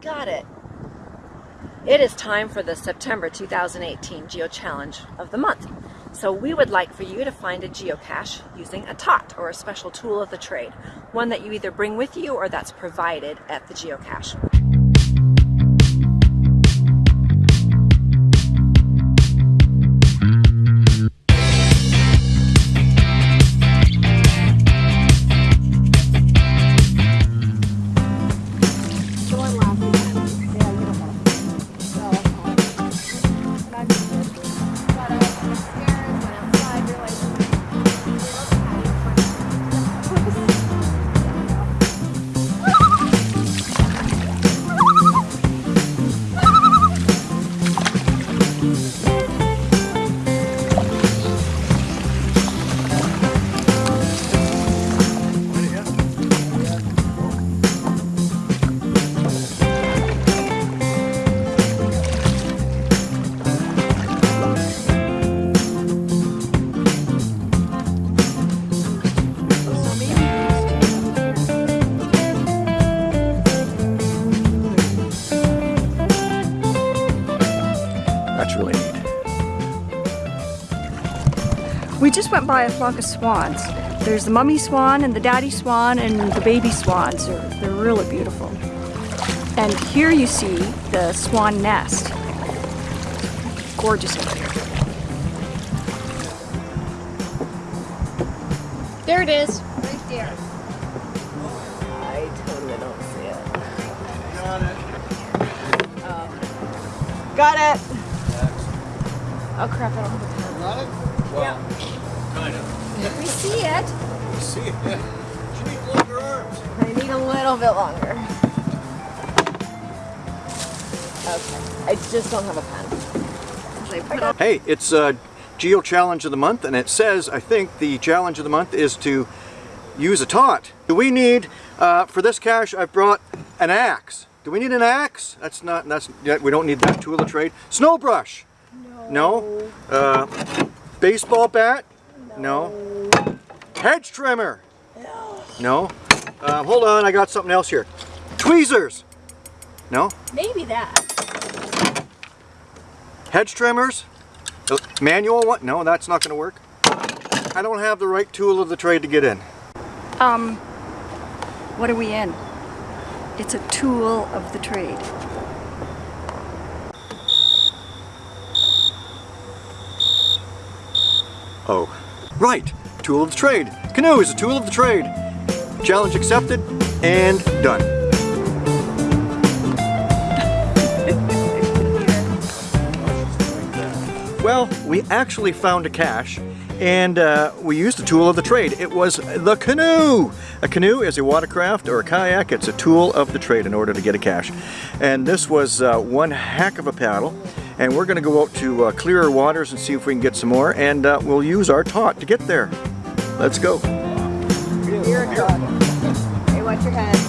Got it. It is time for the September 2018 Geo Challenge of the month. So we would like for you to find a geocache using a TOT or a special tool of the trade, one that you either bring with you or that's provided at the geocache. We just went by a flock of swans. There's the mummy swan and the daddy swan and the baby swans. They're, they're really beautiful. And here you see the swan nest. Gorgeous over here. There it is, right there. I totally don't see it. Got it. Oh, oh crap, I don't have a pen. Got it? Well, kind of. We see it. You see it, yeah. You need longer arms. I need a little bit longer. Okay, I just don't have a pen. I put up- Hey, it's uh, Geo Challenge of the Month, and it says, I think, the challenge of the month is to use a taunt. Do we need, uh, for this cache, I've brought an axe. Do we need an axe? That's not, that's, yeah, we don't need that tool of trade. Snow brush? No. No? Uh, baseball bat? No. Hedge trimmer? No. Uh, hold on, I got something else here. Tweezers? No. Maybe that. Hedge trimmers? Uh, Manual one? No, that's not going to work. I don't have the right tool of the trade to get in. Um, what are we in? It's a tool of the trade. Oh. Right! Tool of the trade. Canoe is a tool of the trade. Challenge accepted and done. Well, we actually found a cache and uh, we used a tool of the trade. It was the canoe! A canoe is a watercraft or a kayak. It's a tool of the trade in order to get a cache. And this was uh, one heck of a paddle. And we're going to go out to uh, clearer waters and see if we can get some more. And uh, we'll use our TOT to get there. Let's go. Hey, watch your head.